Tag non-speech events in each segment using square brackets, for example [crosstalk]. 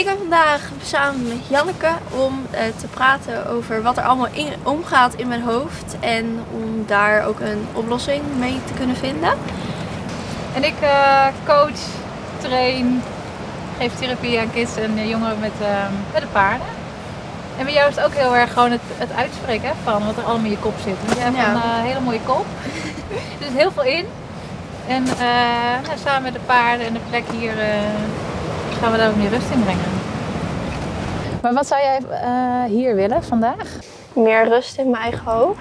Ik ben vandaag samen met Janneke om uh, te praten over wat er allemaal in, omgaat in mijn hoofd en om daar ook een oplossing mee te kunnen vinden. En ik uh, coach, train, geef therapie aan kids en jongeren met, uh, met de paarden. En bij jou is het ook heel erg gewoon het, het uitspreken hè, van wat er allemaal in je kop zit. Want je hebt ja. een hele mooie kop. [laughs] er zit heel veel in. En nou, samen met de paarden en de plek hier gaan we daar ook meer rust in brengen. Maar wat zou jij uh, hier willen vandaag? Meer rust in mijn eigen hoofd.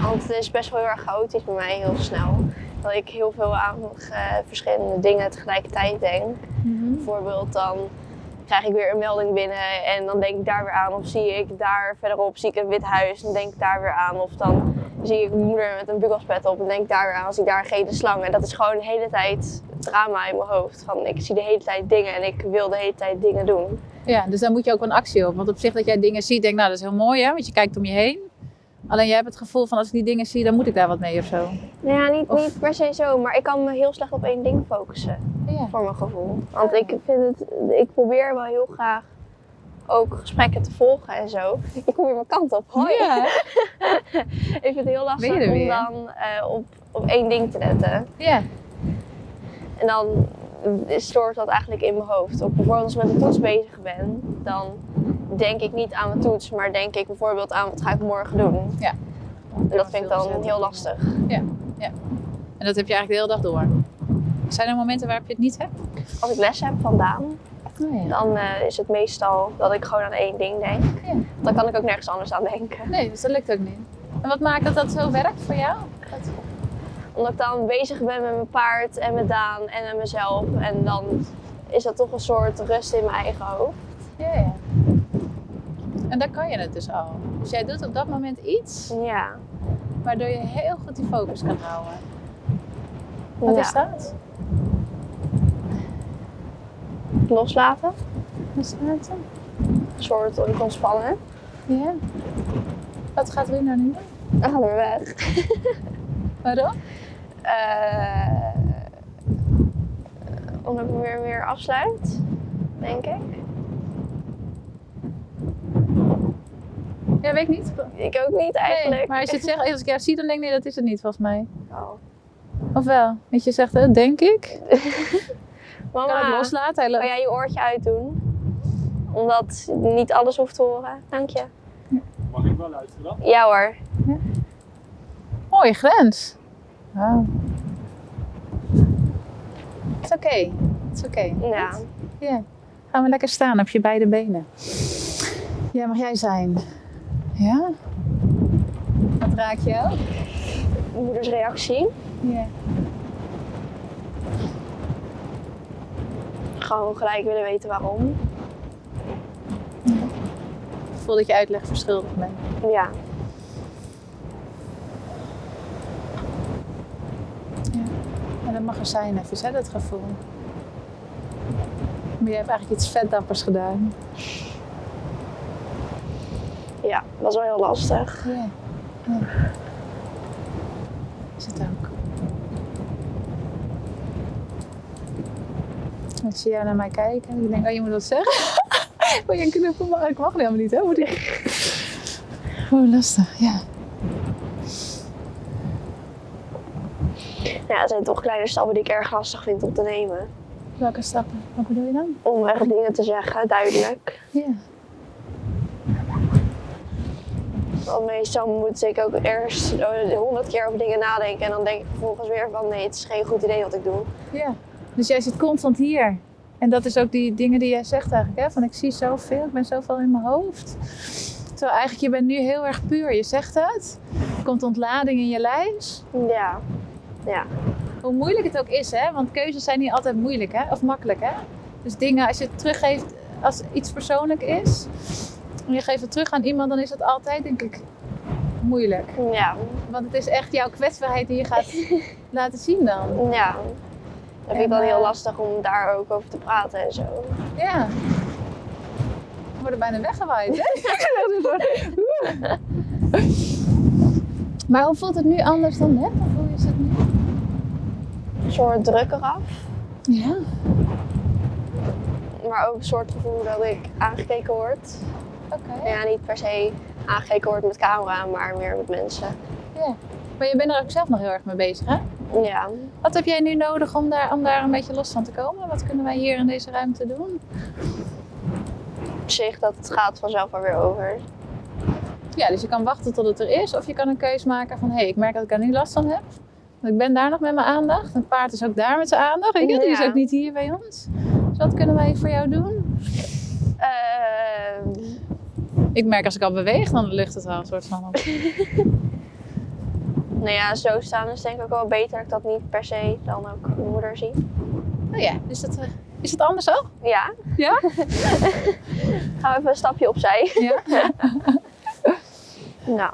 Want het is best wel heel erg chaotisch bij mij heel snel. Dat ik heel veel aan uh, verschillende dingen tegelijkertijd denk. Mm -hmm. Bijvoorbeeld dan krijg ik weer een melding binnen en dan denk ik daar weer aan. Of zie ik daar verderop zie ik een wit huis en denk ik daar weer aan. Of dan zie ik mijn moeder met een bugelspet op en denk ik daar weer aan. Als ik daar geen slang. En dat is gewoon de hele tijd drama in mijn hoofd. Van ik zie de hele tijd dingen en ik wil de hele tijd dingen doen. Ja, dus daar moet je ook een actie op. Want op zich dat jij dingen ziet, denk nou dat is heel mooi hè, want je kijkt om je heen. Alleen jij hebt het gevoel van als ik die dingen zie, dan moet ik daar wat mee of zo. Nou ja, niet, niet per se zo, maar ik kan me heel slecht op één ding focussen. Ja. Voor mijn gevoel. Want ik vind het, ik probeer wel heel graag ook gesprekken te volgen en zo. Ik kom weer mijn kant op. Hoi. Ja. [laughs] ik vind het heel lastig om dan uh, op, op één ding te letten. Ja. En dan stoort dat eigenlijk in mijn hoofd. Ook bijvoorbeeld als ik met een toets bezig ben, dan denk ik niet aan mijn toets, maar denk ik bijvoorbeeld aan wat ga ik morgen doen. Ja. En dat vind ik dan heel lastig. Ja, ja. En dat heb je eigenlijk de hele dag door. Zijn er momenten waarop je het niet hebt? Als ik les heb van Daan, oh ja. dan uh, is het meestal dat ik gewoon aan één ding denk. Ja. Dan kan ik ook nergens anders aan denken. Nee, dus dat lukt ook niet. En wat maakt dat dat zo werkt voor jou? Omdat ik dan bezig ben met mijn paard en met Daan en met mezelf. En dan is dat toch een soort rust in mijn eigen hoofd. Ja, ja. En daar kan je het dus al. Dus jij doet op dat moment iets. Ja. Waardoor je heel goed die focus kan houden. Wat ja. is dat? Loslaten. Loslaten. Een soort ontspannen. Ja. Wat gaat u nou nu doen? Dan gaan we weg. [laughs] Waarom? Uh, omdat ik weer meer afsluit, denk ik. Ja, weet ik niet. Ik ook niet eigenlijk. Nee, maar als je het zegt, als ik jou zie, dan denk ik nee, dat is het niet volgens mij. Oh. Of wel? Weet je zegt, het, denk ik. [laughs] Mama, kan het loslaten? Kan jij je oortje uitdoen? Omdat niet alles hoeft te horen. Dank je. Mag ik wel luisteren? Ja hoor. Ja. Mooie grens. Wow. Het is oké. Het is oké. Ja. Ja. Gaan we lekker staan op je beide benen. Ja, mag jij zijn? Ja? Wat raak je moeders reactie. Ja. Gewoon gelijk willen weten waarom. Ja. Voel dat je uitleg verschuldigd bent. Ja. Ja. dat mag er zijn even, hè, dat gevoel. Maar je hebt eigenlijk iets vetdappers gedaan. Ja, dat was wel heel lastig. Ja. ja. Is het ook. Ik zie jij naar mij kijken en ik denk, oh je moet wat zeggen. [laughs] Wil je een knuffel? Ik mag helemaal niet, hè? Moet ik... Oh, lastig, ja. Ja, het zijn toch kleine stappen die ik erg lastig vind om te nemen. Welke stappen? Wat bedoel je dan? Om echt dingen te zeggen, duidelijk. Ja. Want meestal moet ik ook eerst honderd keer over dingen nadenken en dan denk ik vervolgens weer van nee, het is geen goed idee wat ik doe. Ja, dus jij zit constant hier. En dat is ook die dingen die jij zegt eigenlijk, hè? van ik zie zoveel, ik ben zoveel in mijn hoofd. Terwijl eigenlijk, je bent nu heel erg puur, je zegt het. Er komt ontlading in je lijf. Ja, ja. Hoe moeilijk het ook is, hè? want keuzes zijn niet altijd moeilijk hè? of makkelijk. Hè? Dus dingen, als je het teruggeeft als iets persoonlijk is, en je geeft het terug aan iemand, dan is het altijd, denk ik, moeilijk. Ja. Want het is echt jouw kwetsbaarheid die je gaat [laughs] laten zien dan. Ja. Dat vind ik dan heel lastig om daar ook over te praten en zo. Ja. We worden bijna weggewaaid, hè? [laughs] [laughs] maar hoe voelt het nu anders dan net? Is het nu? Een soort druk eraf. Ja. maar ook een soort gevoel dat ik aangekeken word. Oké. Ja, niet per se aangekeken word met camera, maar meer met mensen. Ja. Maar je bent er ook zelf nog heel erg mee bezig, hè? Ja, Wat heb jij nu nodig om daar, om daar een beetje los van te komen? Wat kunnen wij hier in deze ruimte doen? op zich dat het gaat vanzelf wel weer over. Ja, dus je kan wachten tot het er is. Of je kan een keus maken van, hé, hey, ik merk dat ik er nu last van heb. Want ik ben daar nog met mijn aandacht. Het paard is ook daar met zijn aandacht. Weet je, die is Ja. ook niet hier bij ons. Dus wat kunnen wij voor jou doen? Ehm, Ik merk als ik al beweeg, dan ligt het al een soort van op. [laughs] nou ja, zo staan is denk ik ook wel beter dat ik dat niet per se dan ook mijn moeder zie. Oh ja, is het, eh, is het anders ook? Ja, Ja? [laughs] gaan we even een stapje opzij. Ja. [laughs] Nou,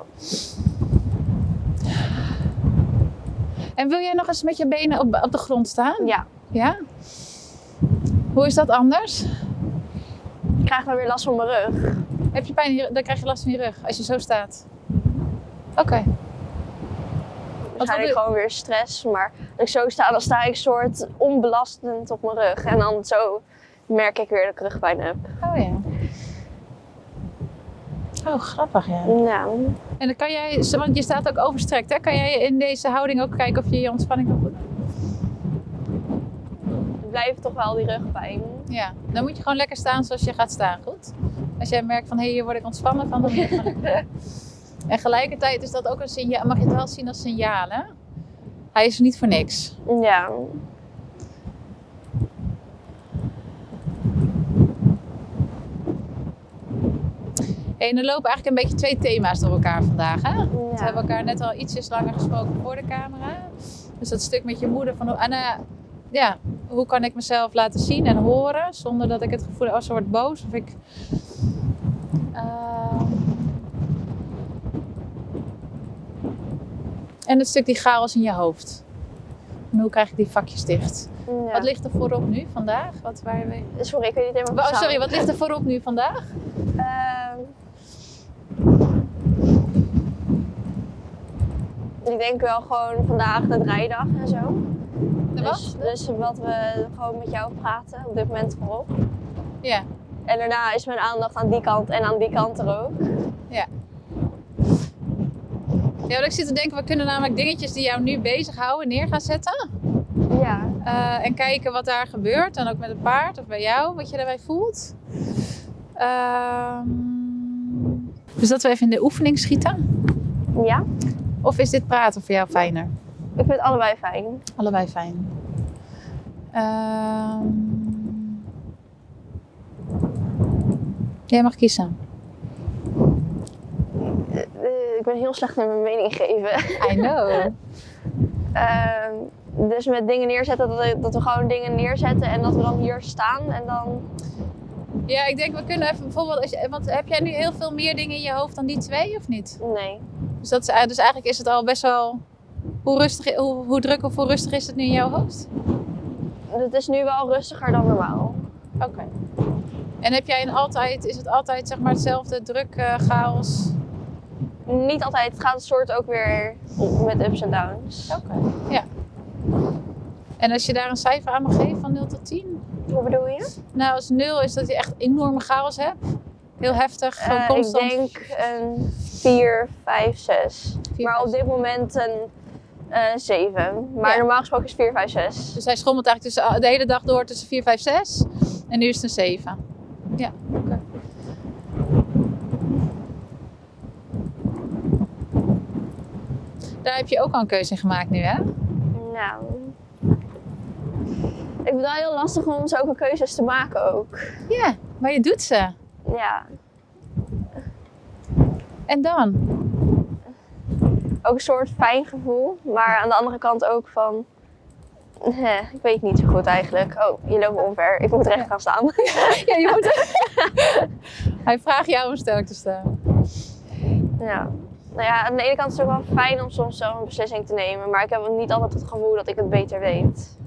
En wil jij nog eens met je benen op, op de grond staan? ja. Ja? Hoe is dat anders? Ik krijg dan weer last van mijn rug. Heb je pijn, dan krijg je last van je rug als je zo staat. Oké. Waarschijnlijk doe- gewoon weer stress. Maar als ik zo sta, dan sta ik soort onbelastend op mijn rug. En dan zo merk ik weer dat ik rugpijn heb. Oh ja. Oh, grappig ja. Nou, En dan kan jij, want je staat ook overstrekt, hè? Kan jij in deze houding ook kijken of je je ontspanning kan goed blijft toch wel die rugpijn. Ja, dan moet je gewoon lekker staan zoals je gaat staan, goed? Als jij merkt van, hé, hier word ik ontspannen van, dan moet je. [laughs] En gelijkertijd is dat ook een signaal, mag je het wel zien als signaal, hè? Hij is er niet voor niks. Ja, en er lopen eigenlijk een beetje twee thema's door elkaar vandaag, hè? We hebben elkaar net al ietsjes langer gesproken voor de camera. Dus dat stuk met je moeder van, eh, ja, hoe kan ik mezelf laten zien en horen zonder dat ik het gevoel heb, als ze wordt boos of ik... Ehm, en het stuk die chaos in je hoofd. En hoe krijg ik die vakjes dicht? ja. Wat ligt er voorop nu vandaag? Wat, waar we... Sorry, ik weet niet helemaal Oh, sorry, wat ligt er voorop nu vandaag? Ik denk wel gewoon vandaag de draaidag en zo. De Dus, wat? dus wat we gewoon met jou praten op dit moment voorop. Ja. En daarna is mijn aandacht aan die kant en aan die kant er ook. Ja, want ik zit te denken, we kunnen namelijk dingetjes die jou nu bezighouden neer gaan zetten. Ja. Eh, en kijken wat daar gebeurt. En ook met het paard of bij jou, wat je daarbij voelt. Ehm, dus dat we even in de oefening schieten. Ja, Of is dit praten voor jou fijner? ik vind het allebei fijn. Allebei fijn. Ehm, jij mag kiezen. Eh, ik ben heel slecht in mijn mening geven. I know. [laughs] Ehm, dus met dingen neerzetten, dat we, dat we gewoon dingen neerzetten en dat we dan hier staan en dan... Ja, ik denk we kunnen even bijvoorbeeld, als je, want heb jij nu heel veel meer dingen in je hoofd dan die twee of niet? Nee. Dus, dat is, dus eigenlijk is het al best wel. Hoe, rustig, hoe, hoe druk of hoe rustig is het nu in jouw hoofd? Het is nu wel rustiger dan normaal. Oké. En heb jij een altijd, is het altijd zeg maar hetzelfde druk, eh, chaos? Niet altijd, het gaat een soort ook weer met ups en downs. Oké. Ja. En als je daar een cijfer aan mag geven van 0 tot 10? Hoe bedoel je? Nou, als 0 is dat je echt enorme chaos hebt. Heel heftig, gewoon Eh, constant. Ik denk een 4, 5, 6. Vier, Maar op dit moment een eh 7. Maar Ja. normaal gesproken is 4, 5, 6. Dus hij schommelt eigenlijk tussen, de hele dag door tussen 4, 5, 6. En nu is het een 7. Ja, oké. Daar heb je ook al een keuze in gemaakt nu, hè? Nou. Ik vind het wel heel lastig om zulke keuzes te maken ook. Ja, maar je doet ze. Ja. En dan? Ook een soort fijn gevoel. Maar aan de andere kant ook van. ik weet niet zo goed eigenlijk. Oh, je loopt me omver. Ik moet recht gaan staan. [laughs] Ja, je moet... [laughs] hij vraagt jou om sterk te staan. ja. Nou ja, aan de ene kant is het ook wel fijn om soms zelf een beslissing te nemen. Maar ik heb niet altijd het gevoel dat ik het beter weet.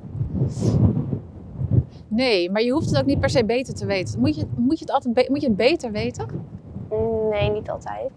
Nee, maar je hoeft het ook niet per se beter te weten. Moet je, moet je, het, altijd moet je het beter weten? Nee, niet altijd.